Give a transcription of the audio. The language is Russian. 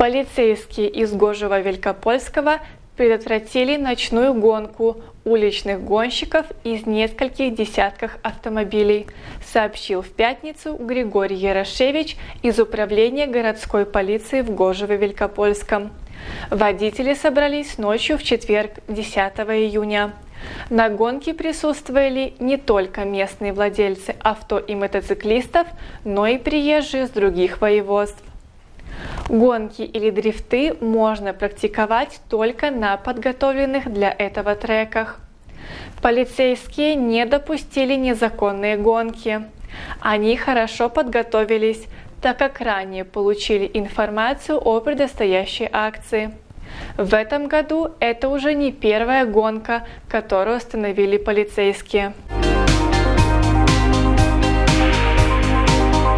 Полицейские из Гожева Великопольского предотвратили ночную гонку уличных гонщиков из нескольких десятков автомобилей, сообщил в пятницу Григорий Ярошевич из Управления городской полиции в Гожево-Великопольском. Водители собрались ночью в четверг, 10 июня. На гонке присутствовали не только местные владельцы авто и мотоциклистов, но и приезжие с других воеводств. Гонки или дрифты можно практиковать только на подготовленных для этого треках. Полицейские не допустили незаконные гонки. Они хорошо подготовились, так как ранее получили информацию о предстоящей акции. В этом году это уже не первая гонка, которую остановили полицейские.